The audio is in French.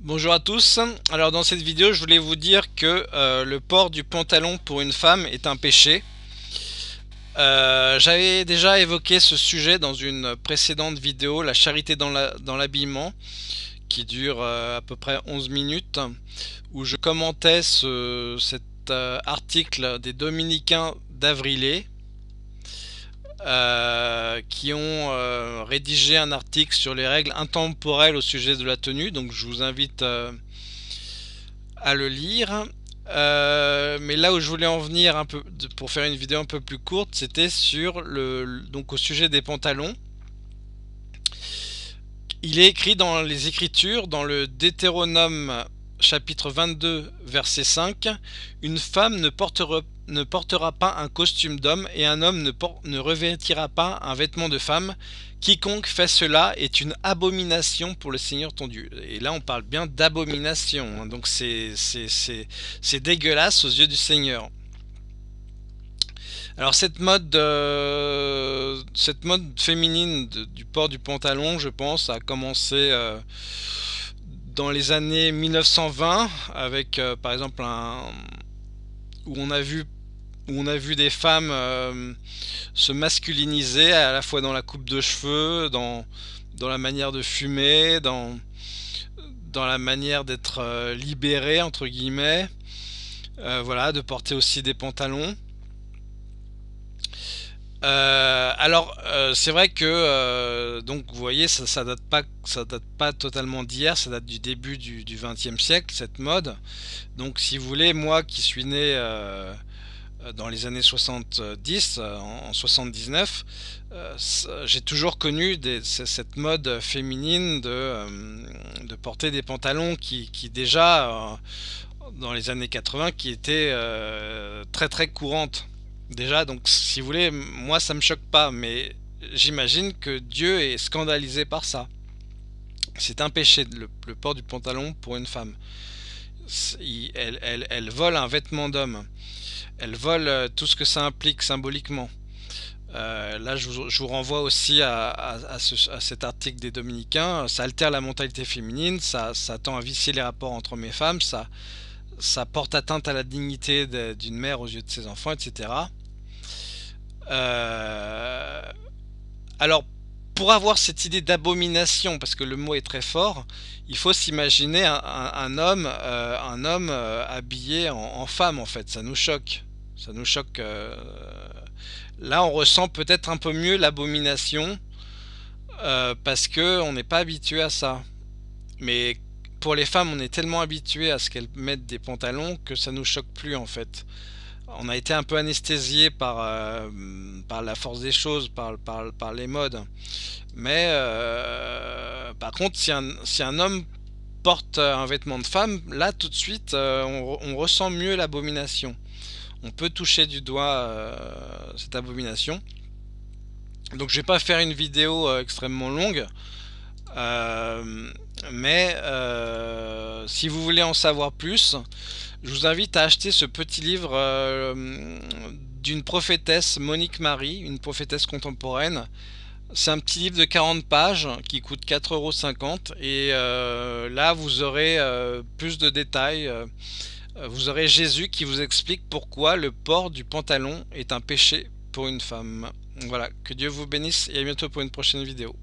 Bonjour à tous, alors dans cette vidéo je voulais vous dire que euh, le port du pantalon pour une femme est un péché. Euh, j'avais déjà évoqué ce sujet dans une précédente vidéo, la charité dans l'habillement, qui dure euh, à peu près 11 minutes, où je commentais cet article des Dominicains d'Avrilé, euh, qui ont euh, rédigé un article sur les règles intemporelles au sujet de la tenue. Donc je vous invite euh, à le lire. mais là où je voulais en venir un peu pour faire une vidéo un peu plus courte, c'était sur le donc au sujet des pantalons. Il est écrit dans les Écritures, dans le Deutéronome chapitre 22 verset 5, une femme ne portera ne portera pas un costume d'homme et un homme ne, ne, revêtira pas un vêtement de femme. Quiconque fait cela est une abomination pour le Seigneur ton Dieu. Et là on parle bien d'abomination, hein. donc c'est dégueulasse aux yeux du Seigneur. Alors cette mode, euh, féminine du port du pantalon, je pense, a commencé euh, dans les années 1920 avec euh, par exemple où on a vu où on a vu des femmes euh, se masculiniser à la fois dans la coupe de cheveux, dans, la manière de fumer, dans, la manière d'être euh, libérée entre guillemets, euh, voilà, de porter aussi des pantalons. alors c'est vrai que donc vous voyez ça, ça date pas date pas totalement d'hier ça date du début du, 20e siècle cette mode donc si vous voulez moi qui suis né dans les années 70, euh, en 79, euh, j'ai toujours connu cette mode féminine de, porter des pantalons qui, déjà, dans les années 80, qui étaient très très courantes. Déjà, donc si vous voulez, moi ça me choque pas, mais j'imagine que Dieu est scandalisé par ça. C'est un péché, le, port du pantalon pour une femme. elle vole un vêtement d'homme elle vole euh, tout ce que ça implique symboliquement. Euh, là, je vous, renvoie aussi à, cet article des Dominicains. Ça altère la mentalité féminine, ça, tend à vicier les rapports entre hommes et femmes, ça, porte atteinte à la dignité d'une mère aux yeux de ses enfants, etc. Euh, alors, pour avoir cette idée d'abomination, parce que le mot est très fort, il faut s'imaginer un homme habillé en, femme, en fait. Ça nous choque. Ça nous choque. Euh, là, on ressent peut-être un peu mieux l'abomination euh, parce que on n'est pas habitué à ça. Mais pour les femmes, on est tellement habitué à ce qu'elles mettent des pantalons que ça nous choque plus en fait. On a été un peu anesthésié par, euh, par la force des choses, par, par, les modes. Mais par contre, si un, si un homme porte un vêtement de femme, là tout de suite, on ressent mieux l'abomination on peut toucher du doigt euh, cette abomination. Donc je vais pas faire une vidéo euh, extrêmement longue. Euh, mais si vous voulez en savoir plus, je vous invite à acheter ce petit livre d'une prophétesse, Monique Marie, une prophétesse contemporaine. C'est un petit livre de 40 pages qui coûte 4,50€ et là vous aurez plus de détails vous aurez Jésus qui vous explique pourquoi le port du pantalon est un péché pour une femme. Voilà, que Dieu vous bénisse et à bientôt pour une prochaine vidéo.